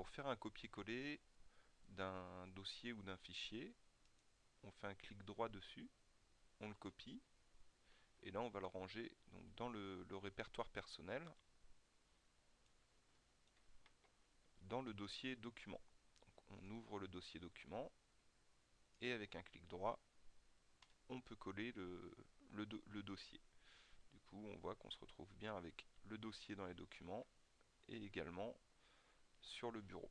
pour faire un copier-coller d'un dossier ou d'un fichier, on fait un clic droit dessus, on le copie, et là on va le ranger donc, dans le, répertoire personnel, dans le dossier document. on ouvre le dossier document, et avec un clic droit, on peut coller le, le dossier. Du coup, on voit qu'on se retrouve bien avec le dossier dans les documents et également sur le bureau.